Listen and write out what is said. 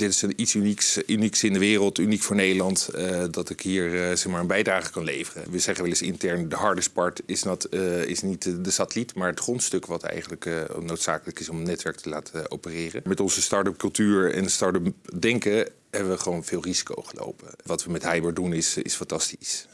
Dit is iets unieks, unieks in de wereld, uniek voor Nederland, uh, dat ik hier uh, zeg maar een bijdrage kan leveren. We zeggen wel eens intern, de hardest part is, not, uh, is niet de satelliet, maar het grondstuk wat eigenlijk noodzakelijk is om het netwerk te laten opereren. Met onze start-up cultuur en start-up denken hebben we gewoon veel risico gelopen. Wat we met Hyber doen is, is fantastisch.